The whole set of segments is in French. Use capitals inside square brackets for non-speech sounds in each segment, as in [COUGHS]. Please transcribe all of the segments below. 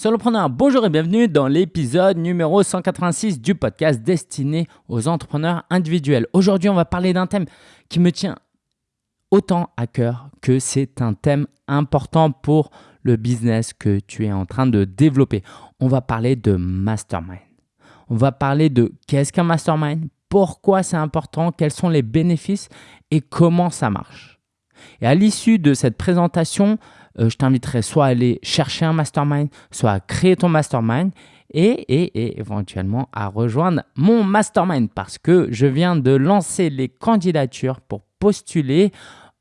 Solopreneur, bonjour et bienvenue dans l'épisode numéro 186 du podcast destiné aux entrepreneurs individuels. Aujourd'hui, on va parler d'un thème qui me tient autant à cœur que c'est un thème important pour le business que tu es en train de développer. On va parler de mastermind. On va parler de qu'est-ce qu'un mastermind, pourquoi c'est important, quels sont les bénéfices et comment ça marche. Et à l'issue de cette présentation, je t'inviterai soit à aller chercher un mastermind, soit à créer ton mastermind et, éventuellement à rejoindre mon mastermind parce que je viens de lancer les candidatures pour postuler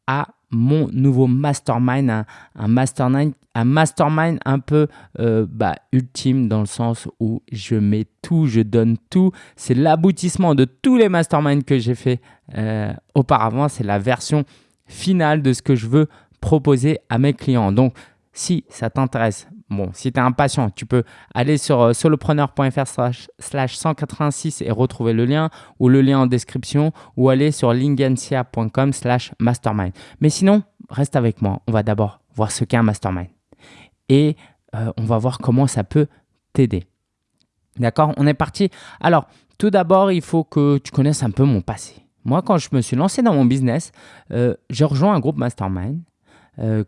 à mon nouveau mastermind, un, mastermind, un mastermind un peu euh, bah, ultime dans le sens où je mets tout, je donne tout. C'est l'aboutissement de tous les masterminds que j'ai fait euh, auparavant. C'est la version finale de ce que je veux proposer à mes clients. Donc, si ça t'intéresse, bon, si tu es impatient, tu peux aller sur euh, solopreneur.fr slash 186 et retrouver le lien ou le lien en description ou aller sur lingensia.com slash mastermind. Mais sinon, reste avec moi. On va d'abord voir ce qu'est un mastermind et euh, on va voir comment ça peut t'aider. D'accord? On est parti. Alors, tout d'abord, il faut que tu connaisses un peu mon passé. Moi, quand je me suis lancé dans mon business, euh, j'ai rejoint un groupe mastermind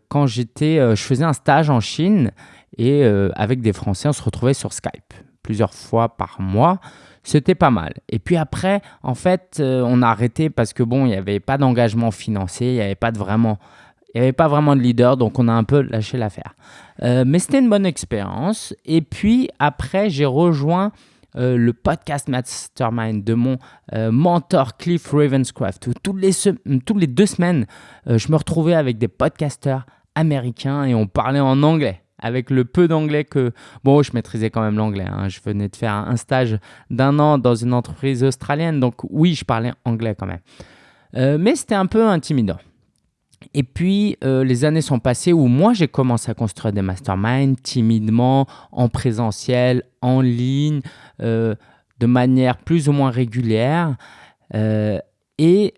quand j'étais, euh, je faisais un stage en Chine et euh, avec des Français, on se retrouvait sur Skype plusieurs fois par mois. C'était pas mal. Et puis après, en fait, on a arrêté parce que bon, il n'y avait pas d'engagement financier, il n'y avait pas de vraiment, il y avait pas vraiment de leader, donc on a un peu lâché l'affaire. mais c'était une bonne expérience. Et puis après, j'ai rejoint euh, le podcast Mastermind de mon euh, mentor Cliff Ravenscraft, où toutes les, toutes les deux semaines, euh, je me retrouvais avec des podcasters américains et on parlait en anglais. Avec le peu d'anglais que... Bon, je maîtrisais quand même l'anglais. Hein. Je venais de faire un stage d'un an dans une entreprise australienne. Donc oui, je parlais anglais quand même. mais c'était un peu intimidant. Et puis, euh, les années sont passées où moi, j'ai commencé à construire des masterminds timidement, en présentiel, en ligne, euh, de manière plus ou moins régulière. Euh, et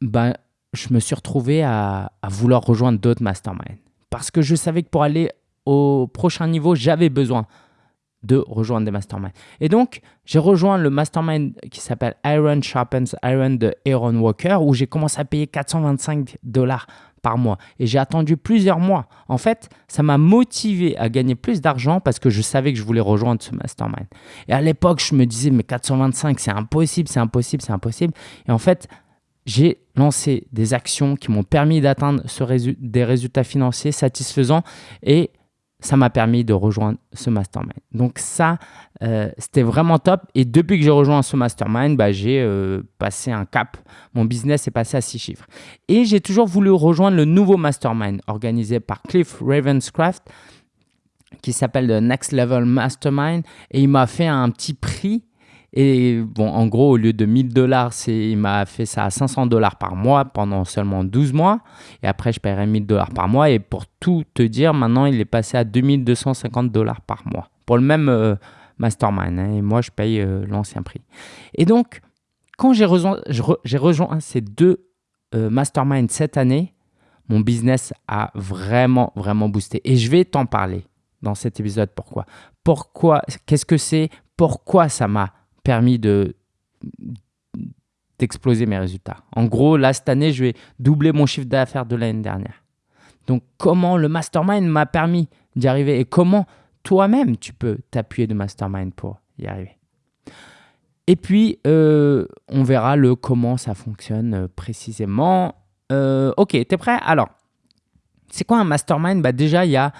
ben, je me suis retrouvé à, à vouloir rejoindre d'autres masterminds. Parce que je savais que pour aller au prochain niveau, j'avais besoin de rejoindre des masterminds. Et donc, j'ai rejoint le mastermind qui s'appelle Iron Sharpens Iron de Aaron Walker, où j'ai commencé à payer 425 dollars par mois. Et j'ai attendu plusieurs mois. En fait, ça m'a motivé à gagner plus d'argent parce que je savais que je voulais rejoindre ce mastermind. Et à l'époque, je me disais, mais 425, c'est impossible, c'est impossible, c'est impossible. Et en fait, j'ai lancé des actions qui m'ont permis d'atteindre des résultats financiers satisfaisants et ça m'a permis de rejoindre ce mastermind. Donc ça, euh, c'était vraiment top. Et depuis que j'ai rejoint ce mastermind, bah, j'ai euh, passé un cap. Mon business est passé à six chiffres. Et j'ai toujours voulu rejoindre le nouveau mastermind organisé par Cliff Ravenscraft qui s'appelle le Next Level Mastermind. Et il m'a fait un petit prix et bon, en gros, au lieu de 1000 dollars, il m'a fait ça à 500 dollars par mois pendant seulement 12 mois. Et après, je paierai 1000 dollars par mois. Et pour tout te dire, maintenant, il est passé à 2250 dollars par mois pour le même euh, mastermind. Hein. et moi, je paye euh, l'ancien prix. Et donc, quand j'ai rejoint, ces deux euh, masterminds cette année, mon business a vraiment, vraiment boosté. Et je vais t'en parler dans cet épisode. Pourquoi? Pourquoi Qu'est-ce que c'est? Pourquoi ça m'a permis de d'exploser mes résultats. En gros, là, cette année, je vais doubler mon chiffre d'affaires de l'année dernière. Donc, comment le mastermind m'a permis d'y arriver et comment toi-même, tu peux t'appuyer de mastermind pour y arriver? Et puis, euh, on verra le comment ça fonctionne euh, précisément. Euh, ok, tu es prêt? Alors, c'est quoi un mastermind? Bah Déjà, il y a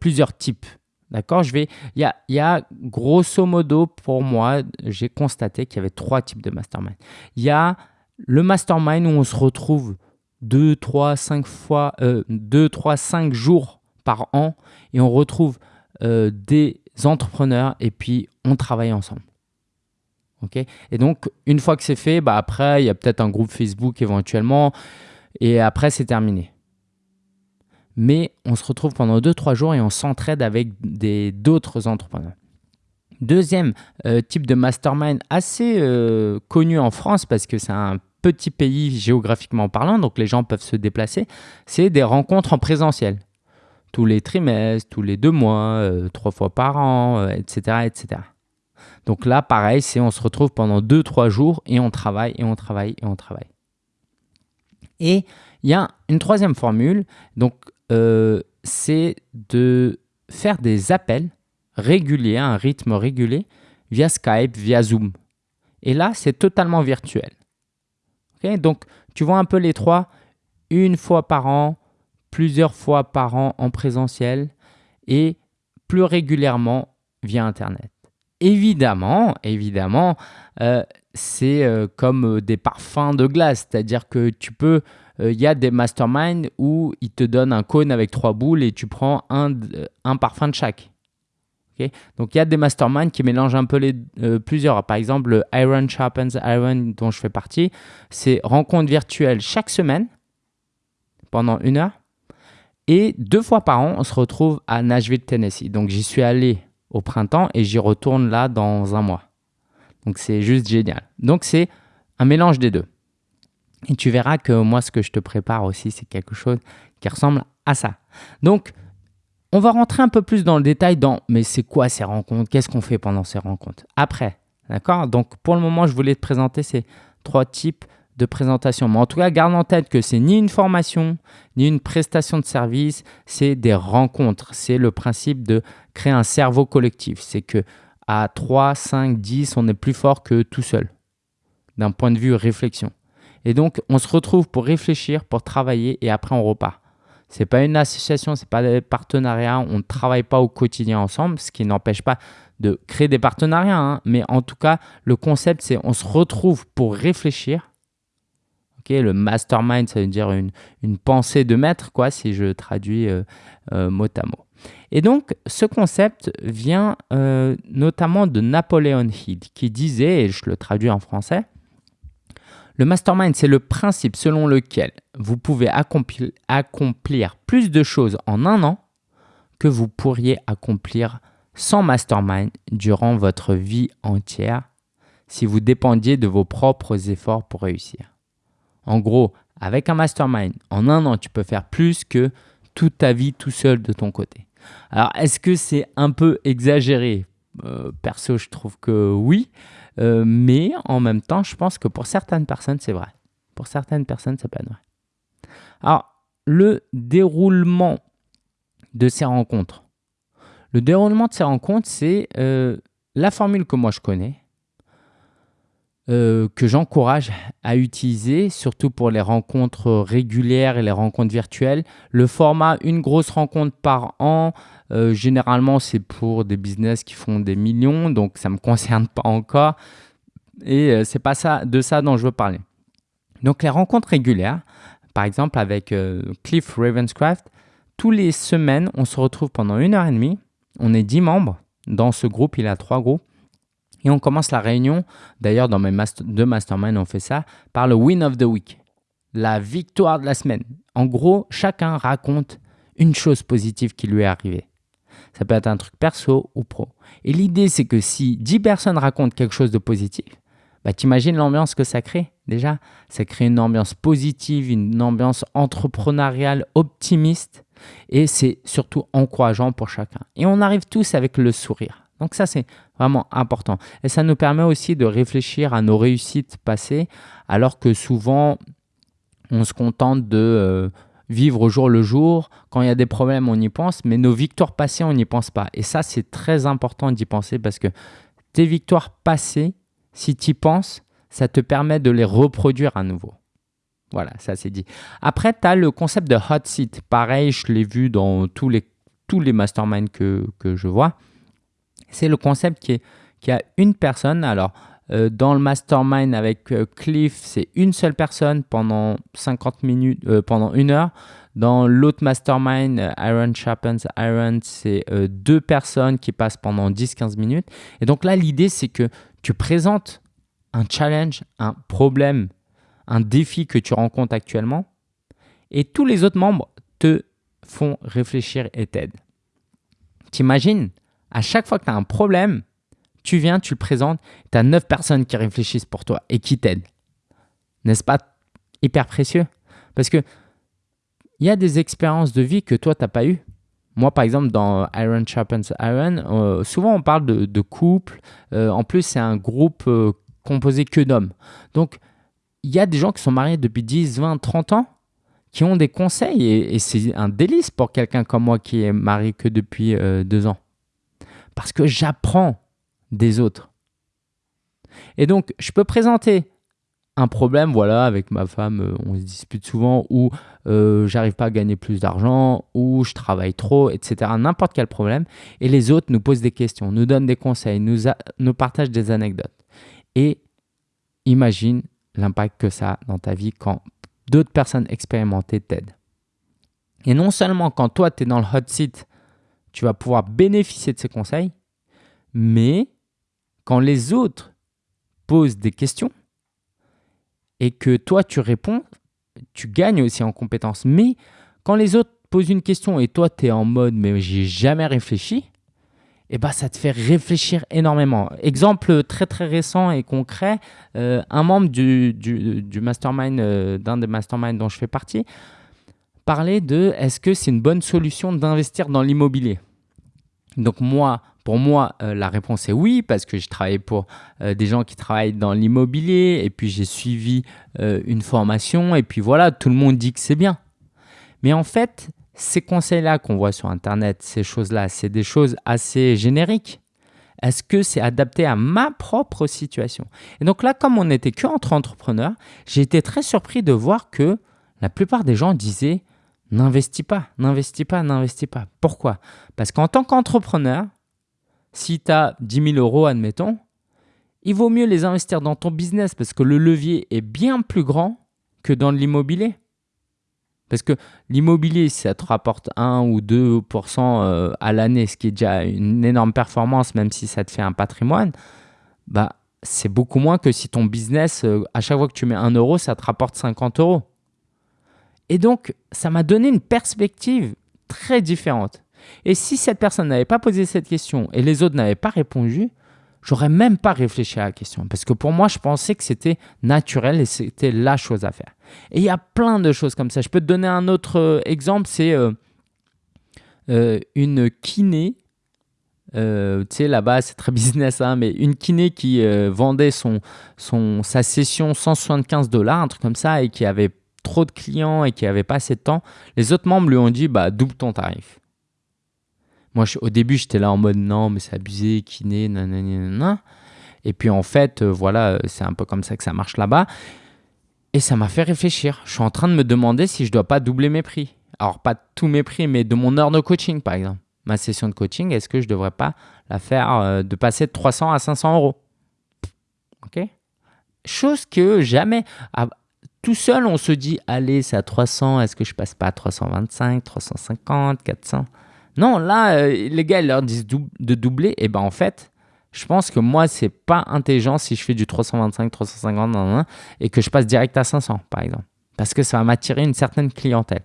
plusieurs types D'accord Je vais. Il y a, grosso modo, pour moi, j'ai constaté qu'il y avait trois types de mastermind. Il y a le mastermind où on se retrouve 2, 3, 5 fois, euh, 2, 3, 5 jours par an et on retrouve euh, des entrepreneurs et puis on travaille ensemble. ok? Et donc, une fois que c'est fait, bah après, il y a peut-être un groupe Facebook éventuellement et après, c'est terminé mais on se retrouve pendant 2-3 jours et on s'entraide avec d'autres entrepreneurs. Deuxième euh, type de mastermind assez euh, connu en France parce que c'est un petit pays géographiquement parlant, donc les gens peuvent se déplacer, c'est des rencontres en présentiel. tous les trimestres, tous les deux mois, euh, trois fois par an, etc., etc. Donc là, pareil, c'est on se retrouve pendant deux, trois jours et on travaille et on travaille et on travaille. Et il y a une troisième formule, c'est de faire des appels réguliers, à un rythme régulier, via Skype, via Zoom. Et là, c'est totalement virtuel. donc, tu vois un peu les trois, une fois par an, plusieurs fois par an en présentiel et plus régulièrement via Internet. Évidemment, évidemment, euh, c'est euh, comme euh, des parfums de glace, c'est-à-dire que tu peux, il y a des masterminds où ils te donnent un cône avec trois boules et tu prends un, un parfum de chaque. Donc il y a des masterminds qui mélangent un peu les plusieurs. Par exemple, le Iron Sharpens Iron dont je fais partie, c'est rencontre virtuelle chaque semaine pendant une heure et deux fois par an, on se retrouve à Nashville, Tennessee. Donc j'y suis allé au printemps et j'y retourne là dans un mois. Donc c'est juste génial. Donc c'est un mélange des deux. Et tu verras que moi, ce que je te prépare aussi, c'est quelque chose qui ressemble à ça. Donc, on va rentrer un peu plus dans le détail dans mais c'est quoi ces rencontres? Qu'est-ce qu'on fait pendant ces rencontres? Après, d'accord? Donc, pour le moment, je voulais te présenter ces trois types de présentation. Mais en tout cas, garde en tête que c'est ni une formation, ni une prestation de service, c'est des rencontres. C'est le principe de créer un cerveau collectif. C'est que à 3, 5, 10, on est plus fort que tout seul, d'un point de vue réflexion. Et donc, on se retrouve pour réfléchir, pour travailler, et après, on repart. Ce n'est pas une association, ce n'est pas des partenariats, on ne travaille pas au quotidien ensemble, ce qui n'empêche pas de créer des partenariats. Hein. Mais en tout cas, le concept, c'est on se retrouve pour réfléchir le mastermind, ça veut dire une, pensée de maître, quoi, si je traduis euh, euh, mot à mot. Et donc, ce concept vient euh, notamment de Napoléon Hill, qui disait, et je le traduis en français, le mastermind, c'est le principe selon lequel vous pouvez accomplir, plus de choses en un an que vous pourriez accomplir sans mastermind durant votre vie entière si vous dépendiez de vos propres efforts pour réussir. En gros, avec un mastermind, en un an, tu peux faire plus que toute ta vie tout seul de ton côté. Alors, est-ce que c'est un peu exagéré? Euh, Perso, je trouve que oui. Euh, mais en même temps, je pense que pour certaines personnes, c'est vrai. Pour certaines personnes, ça peut être vrai. Alors, le déroulement de ces rencontres. Le déroulement de ces rencontres, c'est euh, la formule que moi je connais. Euh, que j'encourage à utiliser, surtout pour les rencontres régulières et les rencontres virtuelles. Le format une grosse rencontre par an, euh, généralement c'est pour des business qui font des millions, donc ça ne me [LAUGHS] concerne pas encore. Et euh, c'est pas ça, de ça dont je veux parler. Donc les rencontres régulières, par exemple avec Cliff Ravenscraft, tous les semaines on se retrouve pendant une heure et demie. On est dix membres. Dans ce groupe, il a trois groupes. Et on commence la réunion, d'ailleurs dans mes deux masterminds on fait ça, par le win of the week, la victoire de la semaine. En gros, chacun raconte une chose positive qui lui est arrivée. Ça peut être un truc perso ou pro. Et l'idée, c'est que si 10 personnes racontent quelque chose de positif, bah, t'imagines l'ambiance que ça crée déjà Ça crée une ambiance positive, une ambiance entrepreneuriale optimiste et c'est surtout encourageant pour chacun. Et on arrive tous avec le sourire. Donc ça, c'est vraiment important. Et ça nous permet aussi de réfléchir à nos réussites passées, alors que souvent, on se contente de euh, vivre au jour le jour. Quand il y a des problèmes, on y pense, mais nos victoires passées, on n'y pense pas. Et ça, c'est très important d'y penser parce que tes victoires passées, si tu y penses, ça te permet de les reproduire à nouveau. Voilà, ça c'est dit. Après, tu as le concept de hot seat. Pareil, je l'ai vu dans tous les, tous les masterminds que, que je vois c'est le concept qui, est, qui a une personne. Alors, euh, dans le mastermind avec euh, Cliff, c'est une seule personne pendant 50 minutes, euh, pendant une heure. Dans l'autre mastermind, Iron Sharpens Iron, c'est deux personnes qui passent pendant 10-15 minutes. Et donc là, l'idée, c'est que tu présentes un challenge, un problème, un défi que tu rencontres actuellement. Et tous les autres membres te font réfléchir et t'aident. T'imagines à chaque fois que tu as un problème, tu viens, tu le présentes, tu as neuf personnes qui réfléchissent pour toi et qui t'aident. N'est-ce pas hyper précieux? Parce que il y a des expériences de vie que toi, tu n'as pas eues. Moi, par exemple, dans Iron Sharpens Iron, souvent on parle de, couple. en plus, c'est un groupe composé que d'hommes. Donc, il y a des gens qui sont mariés depuis 10, 20, 30 ans qui ont des conseils et, c'est un délice pour quelqu'un comme moi qui est marié que depuis euh, deux ans. Parce que j'apprends des autres. Et donc, je peux présenter un problème, voilà, avec ma femme, euh, on se dispute souvent, ou euh, j'arrive pas à gagner plus d'argent, ou je travaille trop, etc. N'importe quel problème. Et les autres nous posent des questions, nous donnent des conseils, nous, nous partagent des anecdotes. Et imagine l'impact que ça a dans ta vie quand d'autres personnes expérimentées t'aident. Et non seulement quand toi, tu es dans le hot seat, tu vas pouvoir bénéficier de ces conseils, mais quand les autres posent des questions et que toi, tu réponds, tu gagnes aussi en compétences. Mais quand les autres posent une question et toi, tu es en mode « mais j'ai jamais réfléchi », eh ben, ça te fait réfléchir énormément. Exemple très très récent et concret, euh, un membre du, mastermind, euh, d'un des masterminds dont je fais partie, parlait de est-ce que c'est une bonne solution d'investir dans l'immobilier? Donc moi, pour moi, euh, la réponse est oui, parce que j'ai travaillé pour des gens qui travaillent dans l'immobilier, et puis j'ai suivi une formation, et puis voilà, tout le monde dit que c'est bien. Mais en fait, ces conseils-là qu'on voit sur Internet, ces choses-là, c'est des choses assez génériques. Est-ce que c'est adapté à ma propre situation? Et donc là, comme on n'était que entre entrepreneurs, j'ai été très surpris de voir que la plupart des gens disaient n'investis pas, n'investis pas, n'investis pas. Pourquoi? Parce qu'en tant qu'entrepreneur, si tu as 10 000 euros, admettons, il vaut mieux les investir dans ton business parce que le levier est bien plus grand que dans l'immobilier. Parce que l'immobilier, ça te rapporte 1 ou 2% euh, à l'année, ce qui est déjà une énorme performance, même si ça te fait un patrimoine, bah, c'est beaucoup moins que si ton business, euh, à chaque fois que tu mets 1 euro, ça te rapporte 50 euros. Et donc, ça m'a donné une perspective très différente. Et si cette personne n'avait pas posé cette question et les autres n'avaient pas répondu, j'aurais même pas réfléchi à la question. Parce que pour moi, je pensais que c'était naturel et c'était la chose à faire. Et il y a plein de choses comme ça. Je peux te donner un autre euh, exemple, c'est euh, euh, une kiné. tu sais, là-bas, c'est très [LAUGHS] business, hein, mais une kiné qui vendait son, son, sa session 175 dollars, un truc comme ça, et qui avait trop de clients et qui avait pas assez de temps. Les autres membres lui ont dit, bah, double ton tarif. Moi, au début, j'étais là en mode non, mais c'est abusé, kiné, nanana. Et puis en fait, voilà, c'est un peu comme ça que ça marche là-bas. Et ça m'a fait réfléchir. Je suis en train de me demander si je ne dois pas doubler mes prix. Alors, pas tous mes prix, mais de mon heure de coaching, par exemple. Ma session de coaching, est-ce que je ne devrais pas la faire euh, de passer de 300 à 500 euros? OK Chose que jamais, tout seul, on se dit, allez, c'est à 300, est-ce que je passe pas à 325, 350, 400 Non, là, euh, les gars, ils leur disent de doubler. Et ben en fait, je pense que moi, c'est pas intelligent si je fais du 325, 350 et que je passe direct à 500, par exemple. Parce que ça va m'attirer une certaine clientèle.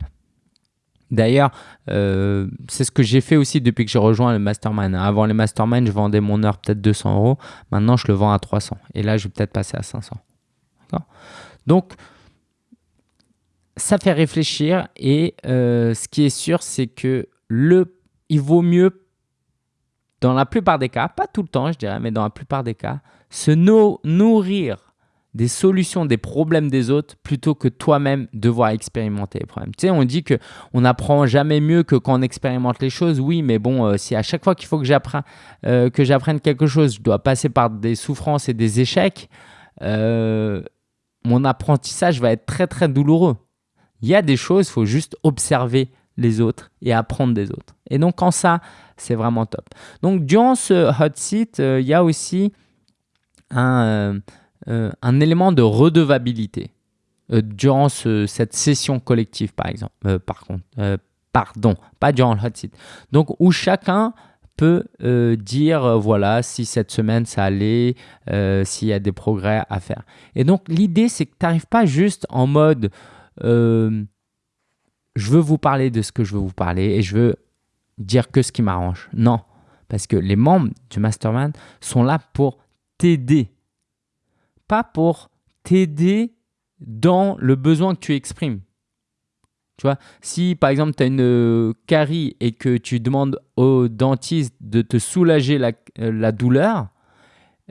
D'ailleurs, euh, c'est ce que j'ai fait aussi depuis que j'ai rejoint le mastermind. Avant les mastermind, je vendais mon heure peut-être 200 euros. Maintenant, je le vends à 300. Et là, je vais peut-être passer à 500. Donc, ça fait réfléchir. Et euh, ce qui est sûr, c'est que le, il vaut mieux dans la plupart des cas, pas tout le temps je dirais, mais dans la plupart des cas, se nourrir des solutions, des problèmes des autres plutôt que toi-même devoir expérimenter les problèmes. Tu sais, on dit qu'on n'apprend jamais mieux que quand on expérimente les choses. Oui, mais bon, euh, si à chaque fois qu'il faut que j'apprenne euh, que j'apprenne quelque chose, je dois passer par des souffrances et des échecs, euh, mon apprentissage va être très très douloureux. Il y a des choses, il faut juste observer les autres et apprendre des autres. Et donc, quand ça, c'est vraiment top. Donc, durant ce hot seat, euh, il y a aussi un, euh, euh, un élément de redevabilité durant cette session collective, par exemple. par contre, pardon, pas durant le hot seat. Donc, où chacun peut dire, voilà, si cette semaine ça allait, s'il y a des progrès à faire. Et donc, l'idée, c'est que tu n'arrives pas juste en mode je veux vous parler de ce que je veux vous parler et je veux dire que ce qui m'arrange. Non, parce que les membres du mastermind sont là pour t'aider, pas pour t'aider dans le besoin que tu exprimes. Tu vois, si par exemple tu as une euh, carie et que tu demandes au dentiste de te soulager la, euh, douleur,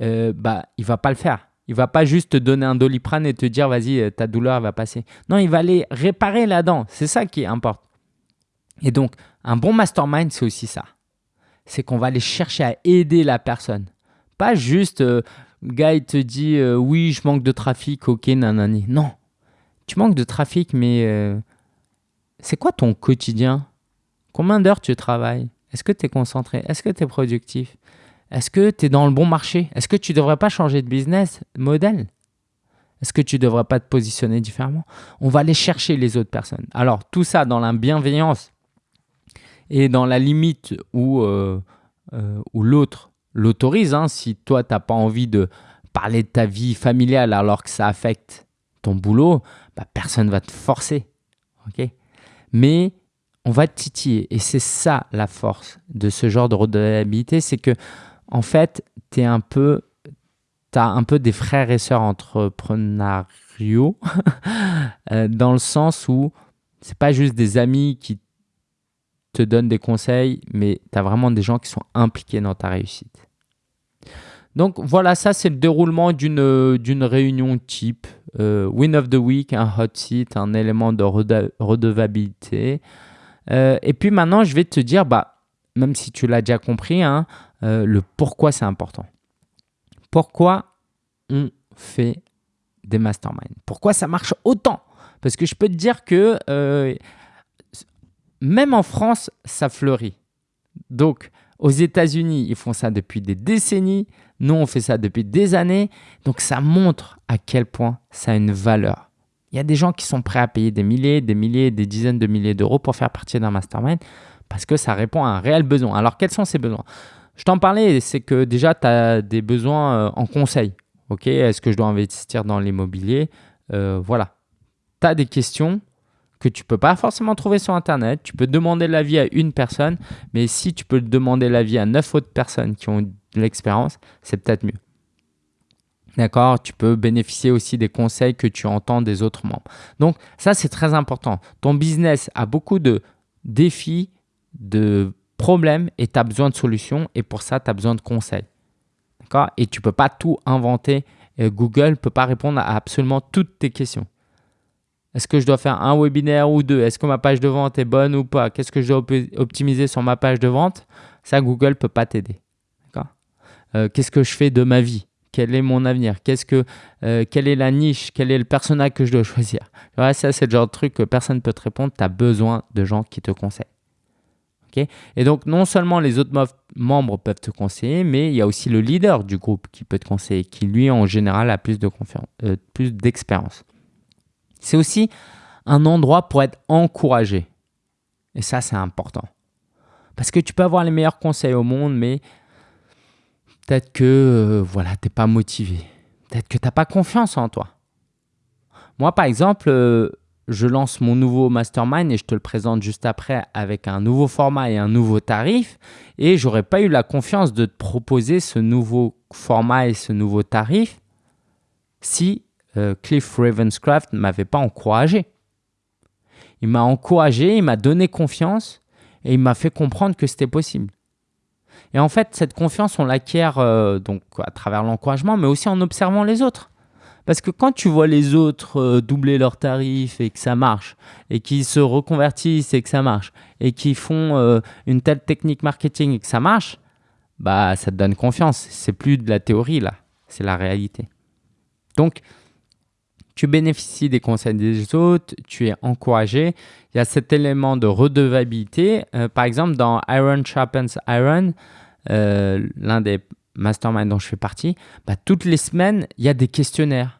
euh, bah, il va pas le faire. Il va pas juste te donner un doliprane et te dire vas-y, euh, ta douleur va passer. Non, il va aller réparer la dent. C'est ça qui importe. Et donc, un bon mastermind, c'est aussi ça. C'est qu'on va aller chercher à aider la personne. Pas juste, le gars, il te dit oui, je manque de trafic, ok, nanani. Non, tu manques de trafic, mais c'est quoi ton quotidien? Combien d'heures tu travailles? Est-ce que tu es concentré? Est-ce que tu es productif? Est-ce que tu es dans le bon marché? Est-ce que tu ne devrais pas changer de business model? Est-ce que tu ne devrais pas te positionner différemment? On va aller chercher les autres personnes. Alors tout ça dans la bienveillance et dans la limite où, euh, euh, l'autre l'autorise. Hein. si toi, tu n'as pas envie de parler de ta vie familiale alors que ça affecte ton boulot, bah, personne ne va te forcer. mais on va titiller. Et c'est ça la force de ce genre de redevabilité, c'est que en fait, tu un peu, as un peu des frères et sœurs entrepreneuriaux, [LAUGHS] euh, dans le sens où c'est pas juste des amis qui te donnent des conseils, mais tu as vraiment des gens qui sont impliqués dans ta réussite. Donc voilà, ça c'est le déroulement d'une réunion type. Euh, win of the week, un hot seat, un élément de redevabilité. Euh, et puis maintenant, je vais te dire, bah, même si tu l'as déjà compris, hein, euh, le pourquoi c'est important. Pourquoi on fait des masterminds? Pourquoi ça marche autant? Parce que je peux te dire que même en France, ça fleurit. Donc, aux États-Unis, ils font ça depuis des décennies. Nous, on fait ça depuis des années. Donc, ça montre à quel point ça a une valeur. Il y a des gens qui sont prêts à payer des milliers, des milliers, des dizaines de milliers d'euros pour faire partie d'un mastermind parce que ça répond à un réel besoin. Alors, quels sont ces besoins? Je t'en parlais, c'est que déjà, tu as des besoins euh, en conseil. Ok, Est-ce que je dois investir dans l'immobilier? Euh, Voilà. Tu as des questions que tu peux pas forcément trouver sur Internet. Tu peux demander l'avis à une personne, mais si tu peux demander l'avis à neuf autres personnes qui ont de l'expérience, c'est peut-être mieux. D'accord? Tu peux bénéficier aussi des conseils que tu entends des autres membres. Donc ça, c'est très important. Ton business a beaucoup de défis, de problèmes et tu as besoin de solutions et pour ça, tu as besoin de conseils. D'accord? Et tu ne peux pas tout inventer. Google ne peut pas répondre à absolument toutes tes questions. Est-ce que je dois faire un webinaire ou deux? Est-ce que ma page de vente est bonne ou pas? Qu'est-ce que je dois optimiser sur ma page de vente? Ça, Google ne peut pas t'aider. Euh, qu'est-ce que je fais de ma vie? Quel est mon avenir? Qu'est-ce que, euh, Quelle est la niche? Quel est le personnage que je dois [LAUGHS] choisir? Ça, c'est le genre de truc que personne ne peut te répondre. Tu as besoin de gens qui te conseillent. Et donc, non seulement les autres membres peuvent te conseiller, mais il y a aussi le leader du groupe qui peut te conseiller, qui lui, en général, a plus euh, d'expérience. C'est aussi un endroit pour être encouragé. Et ça, c'est important. Parce que tu peux avoir les meilleurs conseils au monde, mais peut-être que euh, voilà, tu n'es pas motivé. Peut-être que tu n'as pas confiance en toi. Moi, par exemple, euh, je lance mon nouveau mastermind et je te le présente juste après avec un nouveau format et un nouveau tarif. Et j'aurais pas eu la confiance de te proposer ce nouveau format et ce nouveau tarif si euh, Cliff Ravenscraft ne m'avait pas encouragé. Il m'a encouragé, il m'a donné confiance et il m'a fait comprendre que c'était possible. Et en fait, cette confiance, on l'acquiert euh, donc à travers l'encouragement, mais aussi en observant les autres. Parce que quand tu vois les autres euh, doubler leurs tarifs et que ça marche, et qu'ils se reconvertissent et que ça marche, et qu'ils font une telle technique marketing et que ça marche, bah ça te donne confiance. C'est plus de la théorie là, c'est la réalité. Donc, tu bénéficies des conseils des autres, tu es encouragé. Il y a cet élément de redevabilité. Euh, par exemple, dans Iron Sharpens Iron, euh, l'un des masterminds dont je fais partie, bah, toutes les semaines, il y a des questionnaires.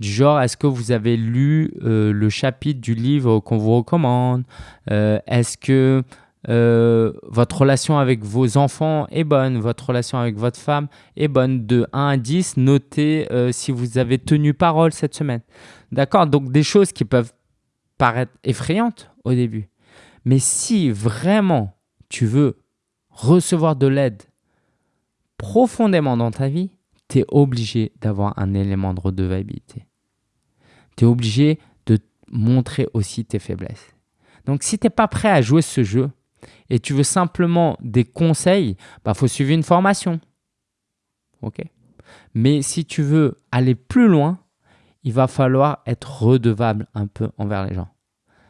Du genre, est-ce que vous avez lu euh, le chapitre du livre qu'on vous recommande? Est-ce que euh, votre relation avec vos enfants est bonne, votre relation avec votre femme est bonne? De 1 à 10, notez euh, si vous avez tenu parole cette semaine. D'accord? Donc des choses qui peuvent paraître effrayantes au début. Mais si vraiment tu veux recevoir de l'aide profondément dans ta vie, tu es obligé d'avoir un élément de redevabilité. Tu es obligé de montrer aussi tes faiblesses. Donc si tu n'es pas prêt à jouer ce jeu et tu veux simplement des conseils, il bah, faut suivre une formation. OK? Mais si tu veux aller plus loin, il va falloir être redevable un peu envers les gens.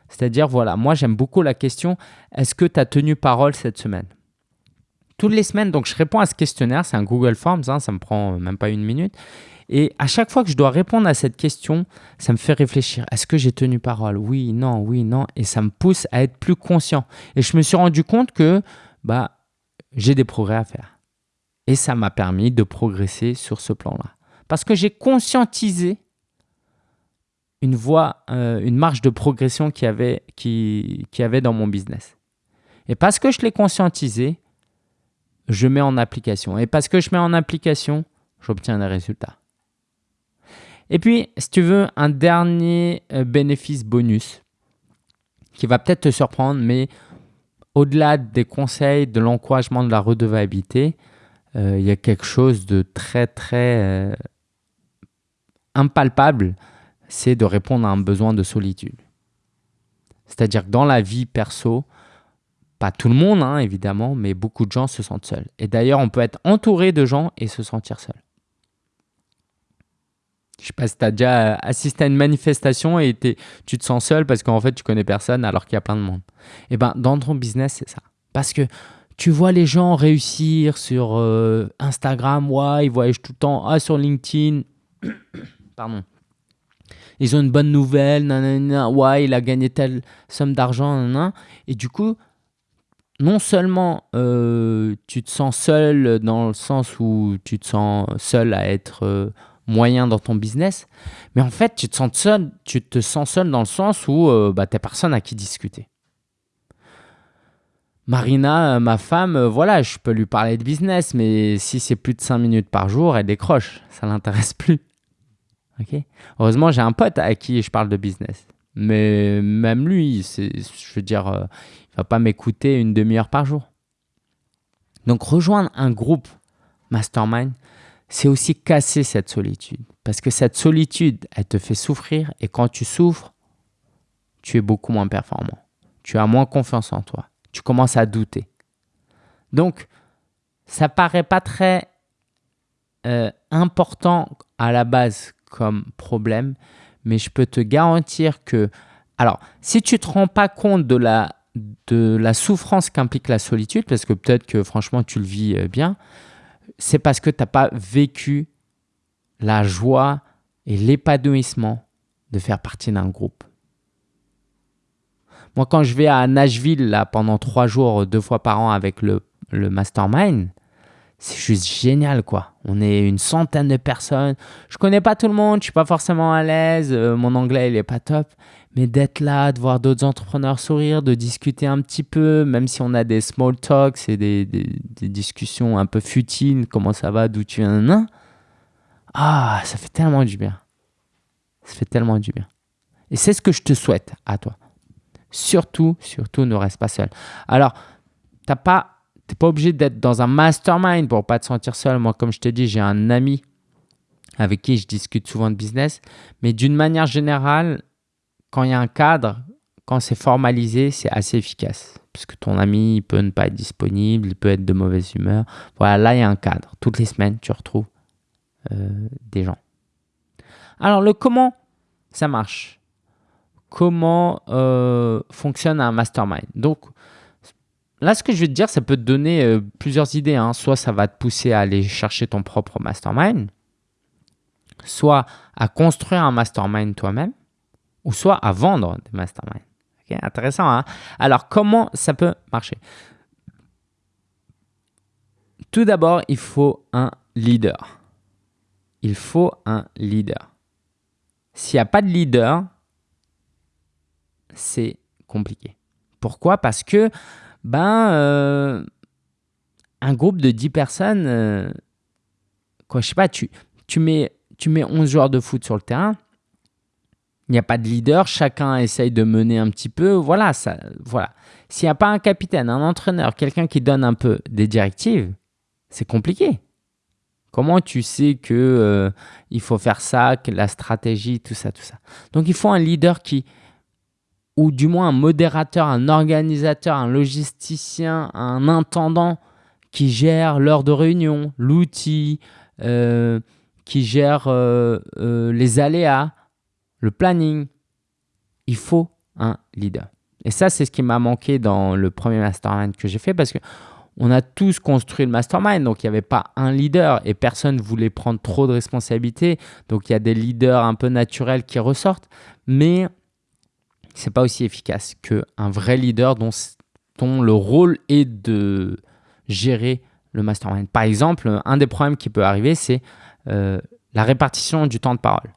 C'est-à-dire, voilà, moi j'aime beaucoup la question, est-ce que tu as tenu parole cette semaine? Toutes les semaines, donc je réponds à ce questionnaire, c'est un Google Forms, hein, ça me prend même pas une minute. Et à chaque fois que je dois répondre à cette question, ça me fait réfléchir. Est-ce que j'ai tenu parole? Oui, non, oui, non. Et ça me pousse à être plus conscient. Et je me suis rendu compte que bah, j'ai des progrès à faire. Et ça m'a permis de progresser sur ce plan-là. Parce que j'ai conscientisé une voie, euh, une marge de progression qu'il y, avait, qui, qui avait dans mon business. Et parce que je l'ai conscientisé, je mets en application. Et parce que je mets en application, j'obtiens des résultats. Et puis, si tu veux, un dernier euh, bénéfice bonus qui va peut-être te surprendre, mais au-delà des conseils, de l'encouragement de la redevabilité, euh, il y a quelque chose de très, très impalpable c'est de répondre à un besoin de solitude. C'est-à-dire que dans la vie perso, pas tout le monde hein, évidemment, mais beaucoup de gens se sentent seuls. Et d'ailleurs, on peut être entouré de gens et se sentir seul. Je sais pas si tu as déjà assisté à une manifestation et tu te sens seul parce qu'en fait, tu connais personne alors qu'il y a plein de monde. Et eh ben, dans ton business, c'est ça. Parce que tu vois les gens réussir sur euh, Instagram, ouais, ils voyagent tout le temps, ah, sur LinkedIn, [COUGHS] pardon, ils ont une bonne nouvelle, nanana, ouais, il a gagné telle somme d'argent, et du coup, non seulement euh, tu te sens seul dans le sens où tu te sens seul à être euh, moyen dans ton business, mais en fait, tu te sens seul, tu te sens seul dans le sens où euh, bah, tu n'as personne à qui discuter. Marina, ma femme, voilà, je peux lui parler de business, mais si c'est plus de 5 minutes par jour, elle décroche. Ça l'intéresse [LAUGHS] plus. Heureusement, j'ai un pote à qui je parle de business. Mais même lui, je veux dire, euh, il va pas m'écouter une demi-heure par jour. Donc rejoindre un groupe mastermind, c'est aussi casser cette solitude. Parce que cette solitude, elle te fait souffrir et quand tu souffres, tu es beaucoup moins performant. Tu as moins confiance en toi. Tu commences à douter. Donc, ça paraît pas très euh, important à la base comme problème, mais je peux te garantir que, alors, si tu ne te rends pas compte de la, de la souffrance qu'implique la solitude, parce que peut-être que franchement tu le vis euh, bien, c'est parce que tu n'as pas vécu la joie et l'épanouissement de faire partie d'un groupe. Moi, quand je vais à Nashville là, pendant trois jours, deux fois par an avec le, le mastermind, c'est juste génial quoi. On est une centaine de personnes. Je connais pas tout le monde, je suis pas forcément à l'aise, euh, mon anglais il est pas top, mais d'être là, de voir d'autres entrepreneurs sourire, de discuter un petit peu, même si on a des small talks et des, des, discussions un peu futiles, comment ça va, d'où tu viens, ah, ça fait tellement du bien. Ça fait tellement du bien. Et c'est ce que je te souhaite à toi. Surtout, surtout, ne reste pas seul. Alors, t'as pas pas obligé d'être dans un mastermind pour pas te sentir seul. Moi, comme je te dis, j'ai un ami avec qui je discute souvent de business. Mais d'une manière générale, quand il y a un cadre, quand c'est formalisé, c'est assez efficace. Parce que ton ami il peut ne pas être disponible, il peut être de mauvaise humeur. Voilà, là, il y a un cadre. Toutes les semaines, tu retrouves euh, des gens. Alors, le comment ça marche? Comment euh, fonctionne un mastermind? Donc, Là, ce que je vais te dire, ça peut te donner euh, plusieurs idées. Hein. Soit ça va te pousser à aller chercher ton propre mastermind, soit à construire un mastermind toi-même, ou soit à vendre des masterminds. Intéressant. Hein Alors, comment ça peut marcher? Tout d'abord, il faut un leader. Il faut un leader. S'il n'y a pas de leader, c'est compliqué. Pourquoi? Parce que ben, euh, un groupe de 10 personnes, euh, quoi, je sais pas, tu, tu, mets, tu mets 11 joueurs de foot sur le terrain, il n'y a pas de leader, chacun essaye de mener un petit peu, voilà, ça, voilà. S'il n'y a pas un capitaine, un entraîneur, quelqu'un qui donne un peu des directives, c'est compliqué. Comment tu sais que euh, il faut faire ça, que la stratégie, tout ça, tout ça? Donc il faut un leader qui ou du moins un modérateur, un organisateur, un logisticien, un intendant qui gère l'heure de réunion, l'outil, euh, qui gère euh, les aléas, le planning. Il faut un leader. Et ça, c'est ce qui m'a manqué dans le premier mastermind que j'ai fait parce que on a tous construit le mastermind, donc il n'y avait pas un leader et personne ne voulait prendre trop de responsabilités. Donc il y a des leaders un peu naturels qui ressortent, mais c'est pas aussi efficace qu'un vrai leader dont, dont le rôle est de gérer le mastermind. Par exemple, un des problèmes qui peut arriver, c'est euh, la répartition du temps de parole.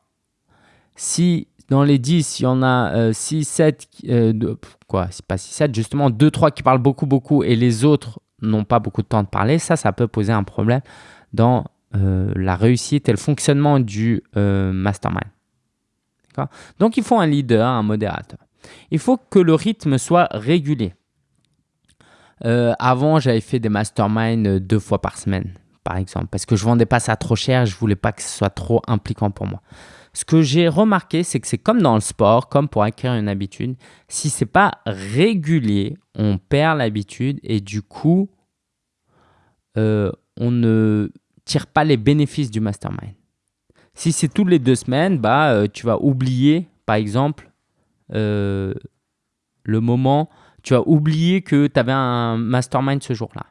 Si dans les 10, il y en a 6, 7, euh, quoi, c'est pas 6, 7, justement 2, 3 qui parlent beaucoup, beaucoup et les autres n'ont pas beaucoup de temps de parler, ça, ça peut poser un problème dans euh, la réussite et le fonctionnement du mastermind. Donc, il faut un leader, un modérateur. Il faut que le rythme soit régulier. Euh, avant, j'avais fait des masterminds deux fois par semaine, par exemple, parce que je vendais pas ça trop cher, je voulais pas que ce soit trop impliquant pour moi. Ce que j'ai remarqué, c'est que c'est comme dans le sport, comme pour acquérir une habitude. Si c'est pas régulier, on perd l'habitude et du coup, euh, on ne tire pas les bénéfices du mastermind. Si c'est toutes les deux semaines, bah, euh, tu vas oublier, par exemple, euh, le moment, tu as oublié que tu avais un mastermind ce jour-là.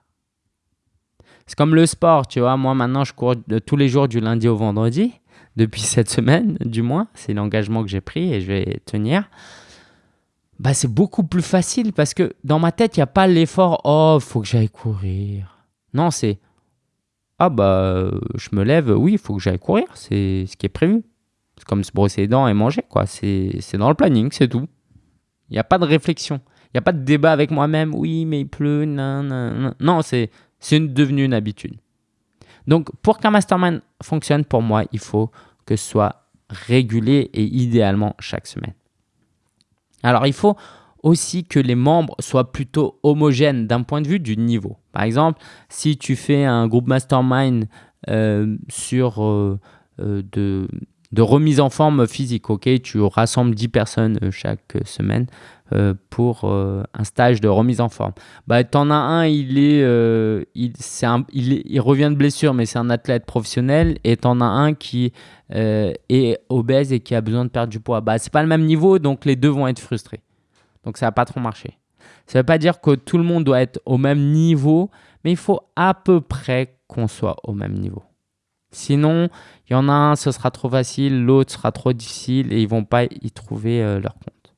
C'est comme le sport, tu vois. Moi, maintenant, je cours tous les jours du lundi au vendredi, depuis cette semaine, du moins. C'est l'engagement que j'ai pris et je vais tenir. Bah, c'est beaucoup plus facile parce que dans ma tête, il n'y a pas l'effort « Oh, faut que j'aille courir ». Non, c'est « Ah, bah, je me lève, oui, il faut que j'aille courir, c'est ce qui est prévu ». C'est comme se brosser les dents et manger, quoi. C'est dans le planning, c'est tout. Il n'y a pas de réflexion. Il n'y a pas de débat avec moi-même. Oui, mais il pleut. Non, non, non. c'est devenu une habitude. Donc, pour qu'un mastermind fonctionne, pour moi, il faut que ce soit régulier et idéalement chaque semaine. Alors, il faut aussi que les membres soient plutôt homogènes d'un point de vue du niveau. Par exemple, si tu fais un groupe mastermind euh, sur euh, euh, de, de remise en forme physique. Ok, tu rassembles 10 personnes euh, chaque semaine euh, pour euh, un stage de remise en forme. Bah, tu en as un, il, est, il, il, revient de blessure, mais c'est un athlète professionnel. Et tu en as un qui est obèse et qui a besoin de perdre du poids. Bah, ce n'est pas le même niveau, donc les deux vont être frustrés. Donc ça va pas trop marcher. Ça veut pas dire que tout le monde doit être au même niveau, mais il faut à peu près qu'on soit au même niveau. Sinon, il y en a un, ce sera trop facile, l'autre sera trop difficile et ils vont pas y trouver euh, leur compte.